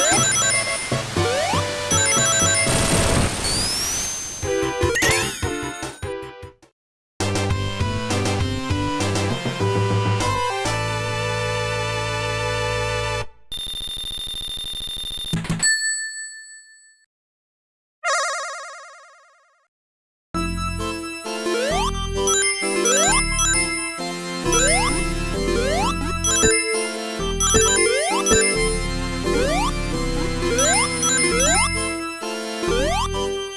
Yeah. Música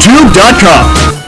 YouTube.com.